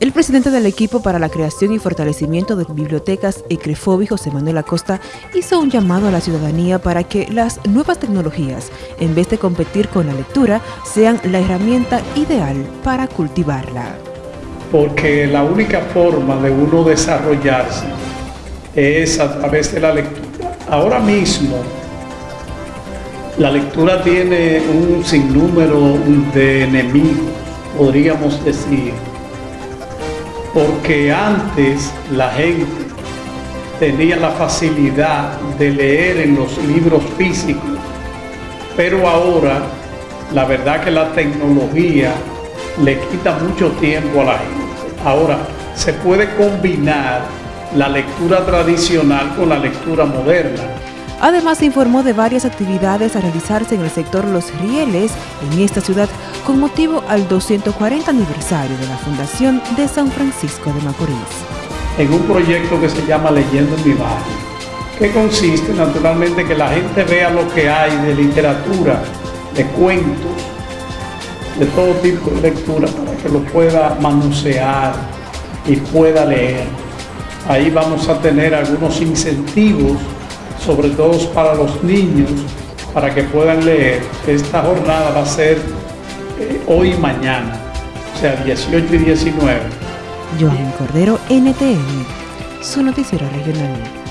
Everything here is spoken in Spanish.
El presidente del equipo para la creación y fortalecimiento de bibliotecas ECREFOBI, José Manuel Acosta, hizo un llamado a la ciudadanía para que las nuevas tecnologías, en vez de competir con la lectura, sean la herramienta ideal para cultivarla. Porque la única forma de uno desarrollarse es a través de la lectura. Ahora mismo, la lectura tiene un sinnúmero de enemigos, podríamos decir porque antes la gente tenía la facilidad de leer en los libros físicos, pero ahora la verdad que la tecnología le quita mucho tiempo a la gente. Ahora, se puede combinar la lectura tradicional con la lectura moderna. Además, informó de varias actividades a realizarse en el sector Los Rieles en esta ciudad con motivo al 240 aniversario de la fundación de San Francisco de Macorís. En un proyecto que se llama Leyendo en mi barrio, que consiste naturalmente que la gente vea lo que hay de literatura, de cuentos, de todo tipo de lectura para que lo pueda manusear y pueda leer. Ahí vamos a tener algunos incentivos, sobre todo para los niños, para que puedan leer. Esta jornada va a ser eh, hoy y mañana, o sea, 18 y 19. Joan Cordero, NTN, su noticiero regional.